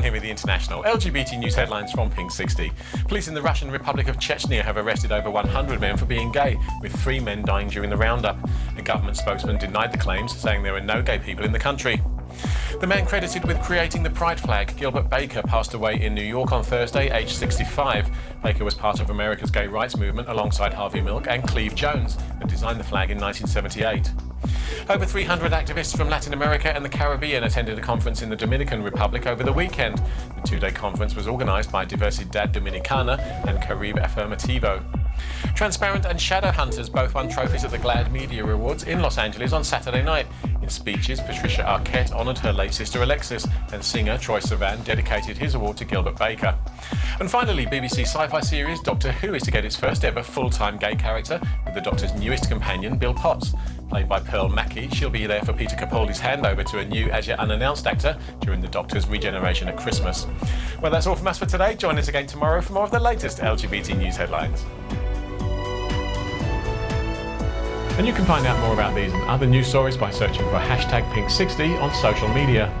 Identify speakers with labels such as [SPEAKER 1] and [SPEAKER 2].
[SPEAKER 1] and here with the international LGBT news headlines from Pink 60. Police in the Russian Republic of Chechnya have arrested over 100 men for being gay, with three men dying during the roundup. A government spokesman denied the claims, saying there are no gay people in the country. The man credited with creating the pride flag, Gilbert Baker, passed away in New York on Thursday, aged 65. Baker was part of America's gay rights movement alongside Harvey Milk and Cleve Jones and designed the flag in 1978. Over 300 activists from Latin America and the Caribbean attended a conference in the Dominican Republic over the weekend. The two-day conference was organised by Diversidad Dominicana and Caribe Afirmativo. Transparent and Shadow Hunters both won trophies at the GLAAD Media Awards in Los Angeles on Saturday night. Speeches, Patricia Arquette honoured her late sister Alexis, and singer Troye Sivan dedicated his award to Gilbert Baker. And finally, BBC sci-fi series Doctor Who is to get its first ever full-time gay character with the Doctor's newest companion, Bill Potts. Played by Pearl Mackie, she'll be there for Peter Capaldi's handover to a new, as yet unannounced actor during the Doctor's regeneration at Christmas. Well, that's all from us for today. Join us again tomorrow for more of the latest LGBT news headlines. And you can find out more about these and other news stories by searching for hashtag Pink60 on social media.